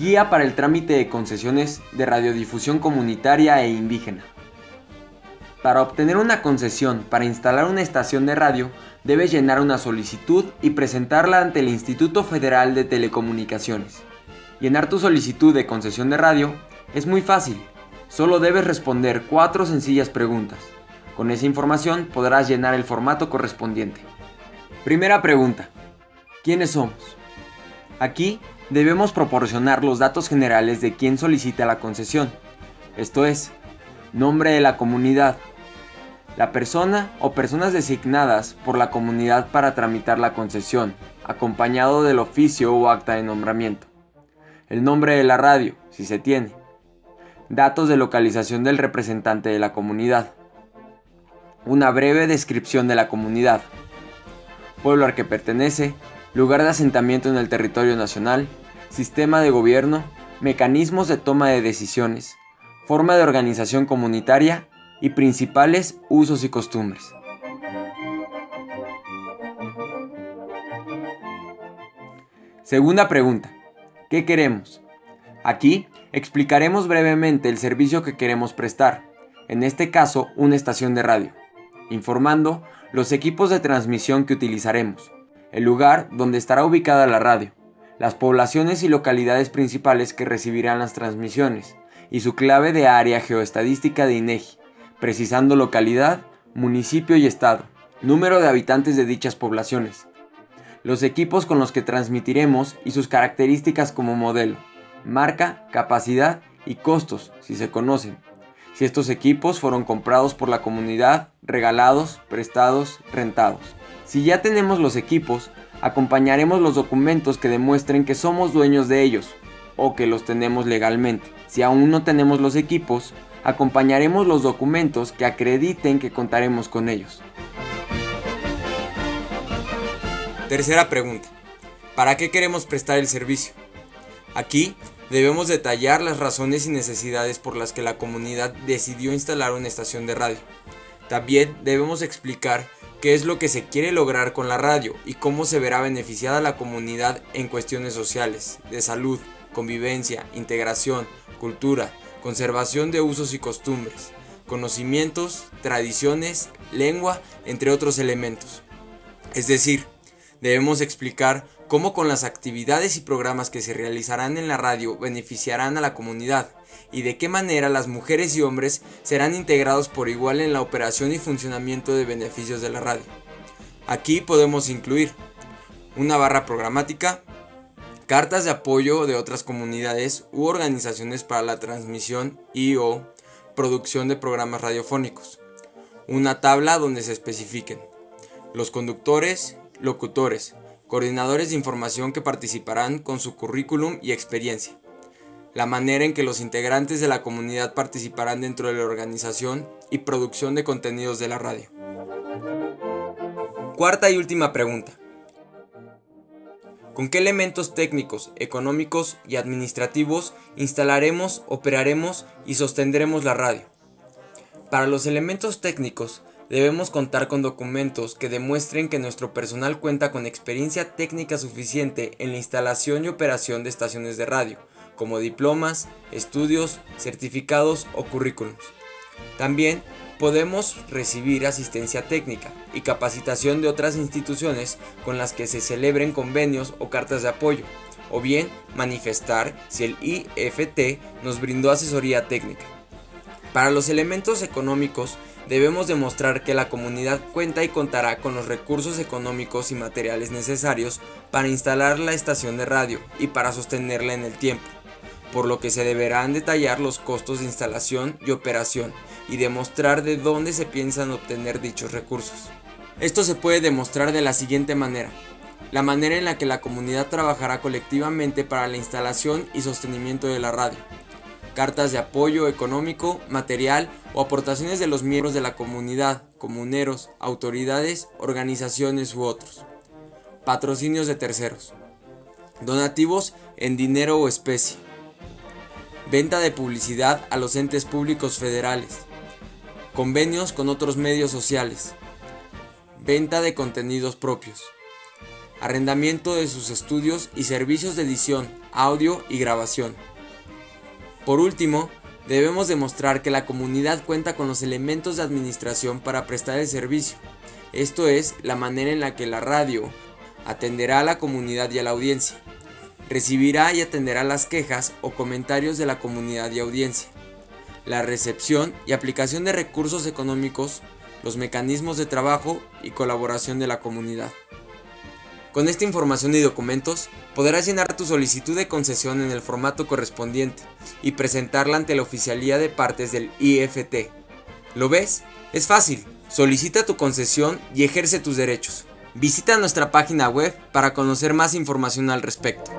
Guía para el trámite de concesiones de radiodifusión comunitaria e indígena. Para obtener una concesión para instalar una estación de radio, debes llenar una solicitud y presentarla ante el Instituto Federal de Telecomunicaciones. Llenar tu solicitud de concesión de radio es muy fácil, solo debes responder cuatro sencillas preguntas. Con esa información podrás llenar el formato correspondiente. Primera pregunta. ¿Quiénes somos? Aquí debemos proporcionar los datos generales de quien solicita la concesión, esto es, nombre de la comunidad, la persona o personas designadas por la comunidad para tramitar la concesión, acompañado del oficio o acta de nombramiento, el nombre de la radio, si se tiene, datos de localización del representante de la comunidad, una breve descripción de la comunidad, pueblo al que pertenece, lugar de asentamiento en el territorio nacional, sistema de gobierno, mecanismos de toma de decisiones, forma de organización comunitaria y principales usos y costumbres. Segunda pregunta. ¿Qué queremos? Aquí explicaremos brevemente el servicio que queremos prestar, en este caso una estación de radio, informando los equipos de transmisión que utilizaremos, el lugar donde estará ubicada la radio, las poblaciones y localidades principales que recibirán las transmisiones y su clave de área geoestadística de INEGI, precisando localidad, municipio y estado, número de habitantes de dichas poblaciones, los equipos con los que transmitiremos y sus características como modelo, marca, capacidad y costos, si se conocen, si estos equipos fueron comprados por la comunidad, regalados, prestados, rentados. Si ya tenemos los equipos, acompañaremos los documentos que demuestren que somos dueños de ellos o que los tenemos legalmente. Si aún no tenemos los equipos, acompañaremos los documentos que acrediten que contaremos con ellos. Tercera pregunta. ¿Para qué queremos prestar el servicio? Aquí debemos detallar las razones y necesidades por las que la comunidad decidió instalar una estación de radio. También debemos explicar qué es lo que se quiere lograr con la radio y cómo se verá beneficiada la comunidad en cuestiones sociales, de salud, convivencia, integración, cultura, conservación de usos y costumbres, conocimientos, tradiciones, lengua, entre otros elementos. Es decir, debemos explicar cómo con las actividades y programas que se realizarán en la radio beneficiarán a la comunidad y de qué manera las mujeres y hombres serán integrados por igual en la operación y funcionamiento de beneficios de la radio. Aquí podemos incluir una barra programática, cartas de apoyo de otras comunidades u organizaciones para la transmisión y o producción de programas radiofónicos, una tabla donde se especifiquen los conductores, locutores, coordinadores de información que participarán con su currículum y experiencia, la manera en que los integrantes de la comunidad participarán dentro de la organización y producción de contenidos de la radio. Cuarta y última pregunta. ¿Con qué elementos técnicos, económicos y administrativos instalaremos, operaremos y sostendremos la radio? Para los elementos técnicos, debemos contar con documentos que demuestren que nuestro personal cuenta con experiencia técnica suficiente en la instalación y operación de estaciones de radio, como diplomas, estudios, certificados o currículums. También podemos recibir asistencia técnica y capacitación de otras instituciones con las que se celebren convenios o cartas de apoyo, o bien manifestar si el IFT nos brindó asesoría técnica. Para los elementos económicos debemos demostrar que la comunidad cuenta y contará con los recursos económicos y materiales necesarios para instalar la estación de radio y para sostenerla en el tiempo por lo que se deberán detallar los costos de instalación y operación y demostrar de dónde se piensan obtener dichos recursos. Esto se puede demostrar de la siguiente manera. La manera en la que la comunidad trabajará colectivamente para la instalación y sostenimiento de la radio. Cartas de apoyo económico, material o aportaciones de los miembros de la comunidad, comuneros, autoridades, organizaciones u otros. Patrocinios de terceros. Donativos en dinero o especie venta de publicidad a los entes públicos federales, convenios con otros medios sociales, venta de contenidos propios, arrendamiento de sus estudios y servicios de edición, audio y grabación. Por último, debemos demostrar que la comunidad cuenta con los elementos de administración para prestar el servicio, esto es, la manera en la que la radio atenderá a la comunidad y a la audiencia, recibirá y atenderá las quejas o comentarios de la comunidad y audiencia, la recepción y aplicación de recursos económicos, los mecanismos de trabajo y colaboración de la comunidad. Con esta información y documentos podrás llenar tu solicitud de concesión en el formato correspondiente y presentarla ante la oficialía de partes del IFT. ¿Lo ves? Es fácil. Solicita tu concesión y ejerce tus derechos. Visita nuestra página web para conocer más información al respecto.